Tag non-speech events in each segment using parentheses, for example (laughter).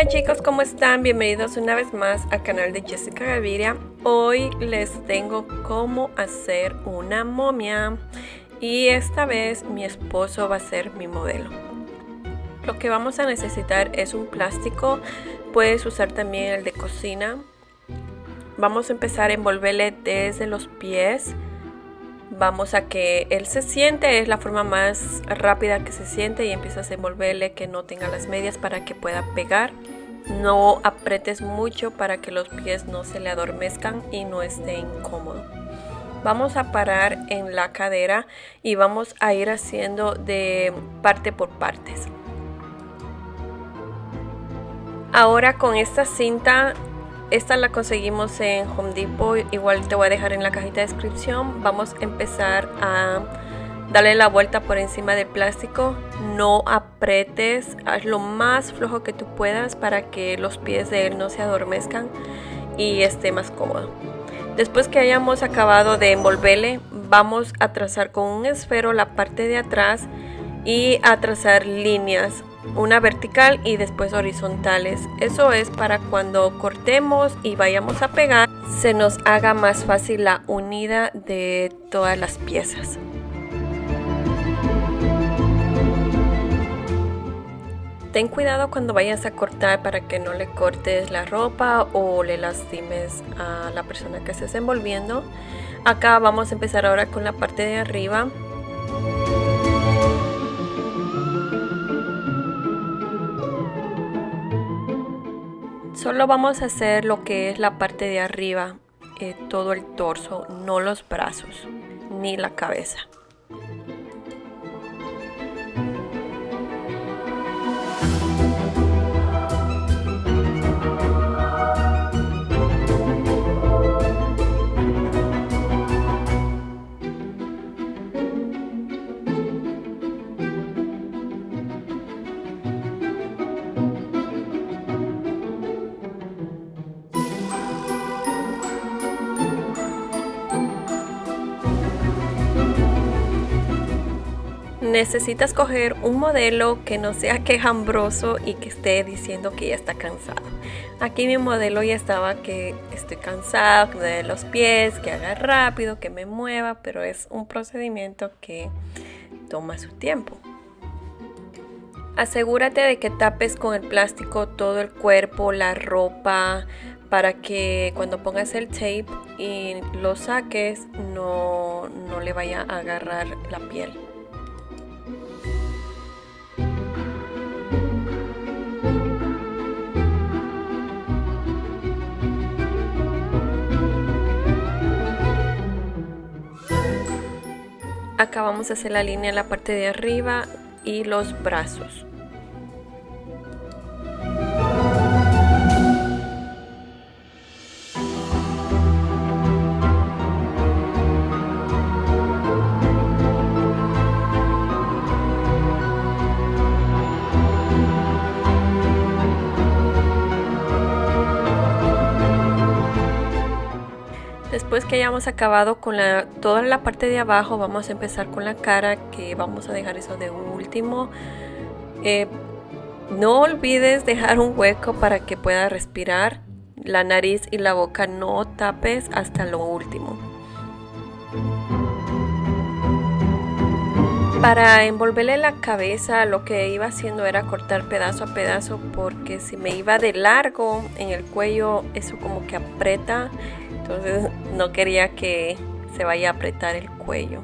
Hola chicos, ¿cómo están? Bienvenidos una vez más al canal de Jessica Gaviria. Hoy les tengo cómo hacer una momia y esta vez mi esposo va a ser mi modelo. Lo que vamos a necesitar es un plástico, puedes usar también el de cocina. Vamos a empezar a envolverle desde los pies vamos a que él se siente, es la forma más rápida que se siente y empiezas a envolverle que no tenga las medias para que pueda pegar. No apretes mucho para que los pies no se le adormezcan y no esté incómodo. Vamos a parar en la cadera y vamos a ir haciendo de parte por partes. Ahora con esta cinta esta la conseguimos en Home Depot, igual te voy a dejar en la cajita de descripción. Vamos a empezar a darle la vuelta por encima del plástico. No apretes, haz lo más flojo que tú puedas para que los pies de él no se adormezcan y esté más cómodo. Después que hayamos acabado de envolverle, vamos a trazar con un esfero la parte de atrás y a trazar líneas una vertical y después horizontales. Eso es para cuando cortemos y vayamos a pegar, se nos haga más fácil la unida de todas las piezas. Ten cuidado cuando vayas a cortar para que no le cortes la ropa o le lastimes a la persona que estés envolviendo. Acá vamos a empezar ahora con la parte de arriba. Solo vamos a hacer lo que es la parte de arriba, eh, todo el torso, no los brazos ni la cabeza. Necesitas coger un modelo que no sea quejambroso y que esté diciendo que ya está cansado. Aquí mi modelo ya estaba que estoy cansado, que me dé los pies, que haga rápido, que me mueva, pero es un procedimiento que toma su tiempo. Asegúrate de que tapes con el plástico todo el cuerpo, la ropa, para que cuando pongas el tape y lo saques no, no le vaya a agarrar la piel. Acá vamos a hacer la línea en la parte de arriba y los brazos que hayamos acabado con la, toda la parte de abajo, vamos a empezar con la cara, que vamos a dejar eso de último. Eh, no olvides dejar un hueco para que pueda respirar. La nariz y la boca no tapes hasta lo último. Para envolverle la cabeza lo que iba haciendo era cortar pedazo a pedazo porque si me iba de largo en el cuello eso como que aprieta entonces no quería que se vaya a apretar el cuello.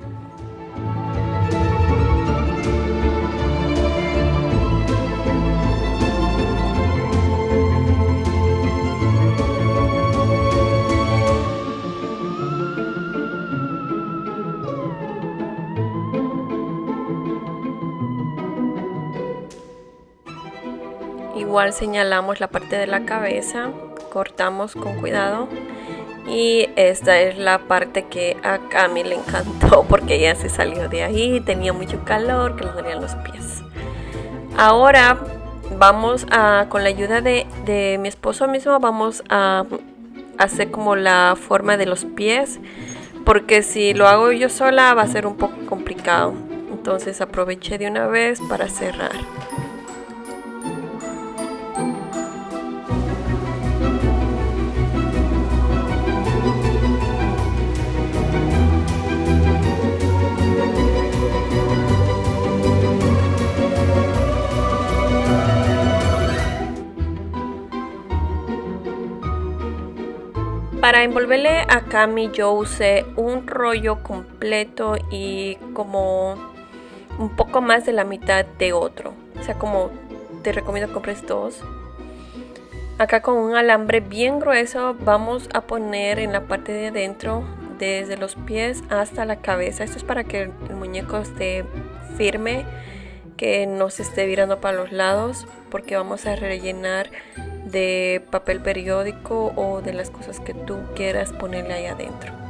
Señalamos la parte de la cabeza, cortamos con cuidado y esta es la parte que a Cami le encantó (laughs) porque ella se salió de ahí, tenía mucho calor, que le dolían los pies. Ahora vamos a, con la ayuda de, de mi esposo mismo, vamos a hacer como la forma de los pies porque si lo hago yo sola va a ser un poco complicado. Entonces aproveché de una vez para cerrar. Para envolverle a Cami yo usé un rollo completo y como un poco más de la mitad de otro. O sea, como te recomiendo compres dos. Acá con un alambre bien grueso vamos a poner en la parte de adentro desde los pies hasta la cabeza. Esto es para que el muñeco esté firme, que no se esté virando para los lados, porque vamos a rellenar de papel periódico o de las cosas que tú quieras ponerle ahí adentro.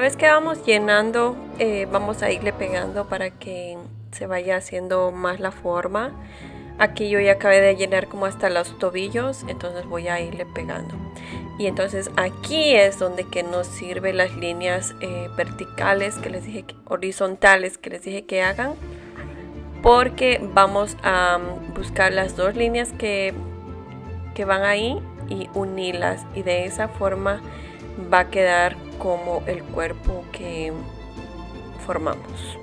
La vez que vamos llenando, eh, vamos a irle pegando para que se vaya haciendo más la forma. Aquí yo ya acabé de llenar como hasta los tobillos, entonces voy a irle pegando. Y entonces aquí es donde que nos sirve las líneas eh, verticales que les dije, horizontales que les dije que hagan. Porque vamos a mm, buscar las dos líneas que, que van ahí y unirlas. Y de esa forma va a quedar como el cuerpo que formamos.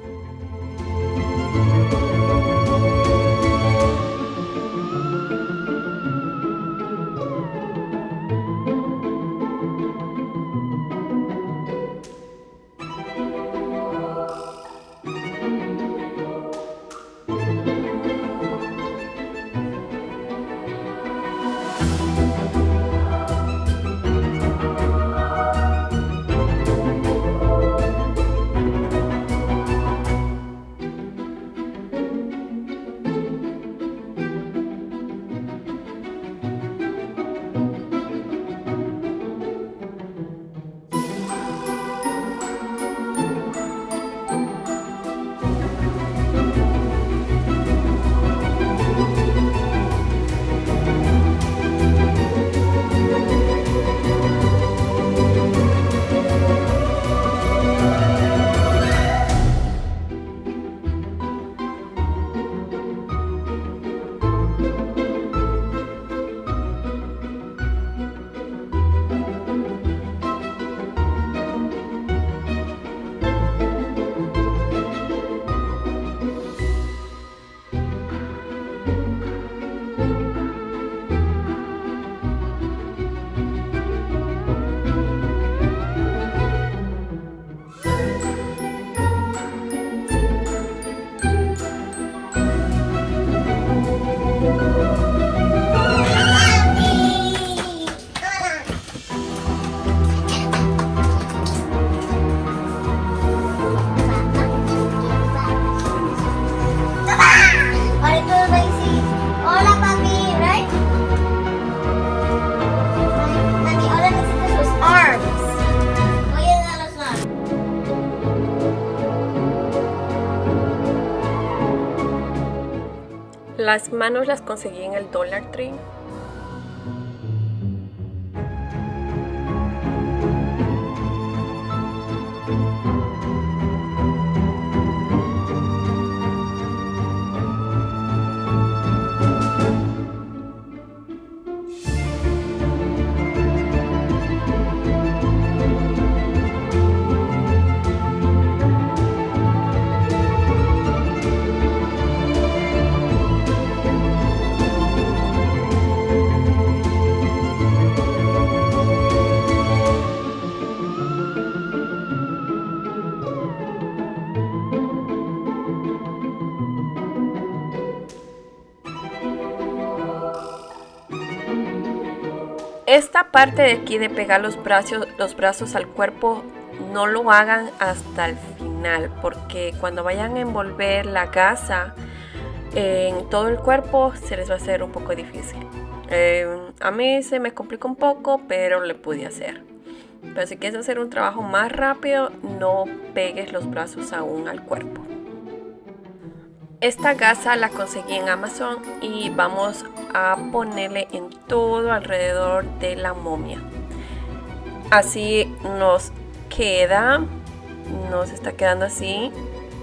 Las manos las conseguí en el Dollar Tree. Esta parte de aquí de pegar los brazos, los brazos al cuerpo no lo hagan hasta el final porque cuando vayan a envolver la gasa en todo el cuerpo se les va a hacer un poco difícil. Eh, a mí se me complica un poco pero le pude hacer. Pero si quieres hacer un trabajo más rápido no pegues los brazos aún al cuerpo. Esta gasa la conseguí en Amazon y vamos a ponerle en todo alrededor de la momia. Así nos queda nos está quedando así.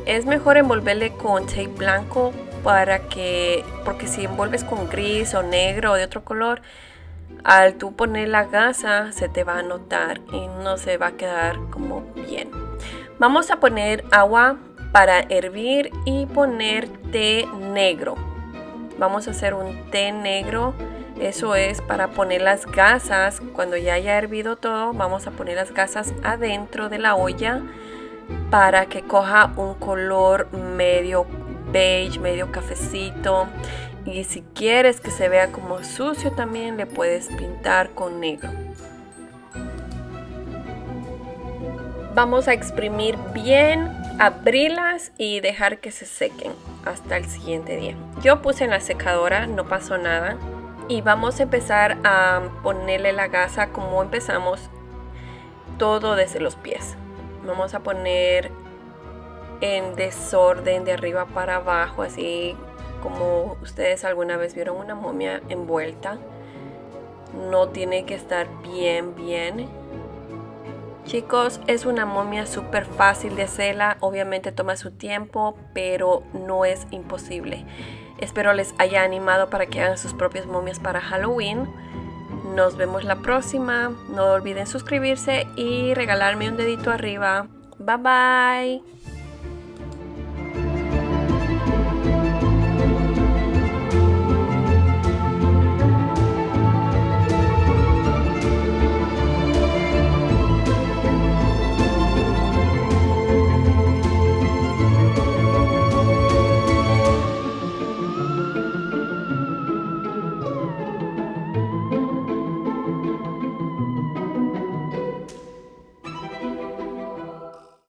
Es mejor envolverle con tape blanco para que, porque si envuelves con gris o negro o de otro color, al tú poner la gasa se te va a notar y no se va a quedar como bien. Vamos a poner agua para hervir y poner té negro. Vamos a hacer un té negro. Eso es para poner las gasas. Cuando ya haya hervido todo, vamos a poner las gasas adentro de la olla para que coja un color medio beige, medio cafecito. Y si quieres que se vea como sucio también le puedes pintar con negro. Vamos a exprimir bien, abrirlas y dejar que se sequen hasta el siguiente día. Yo puse en la secadora, no pasó nada. Y vamos a empezar a ponerle la gasa como empezamos todo desde los pies. Vamos a poner en desorden de arriba para abajo, así como ustedes alguna vez vieron una momia envuelta. No tiene que estar bien, bien Chicos, es una momia súper fácil de hacerla, obviamente toma su tiempo, pero no es imposible. Espero les haya animado para que hagan sus propias momias para Halloween. Nos vemos la próxima. No olviden suscribirse y regalarme un dedito arriba. Bye bye.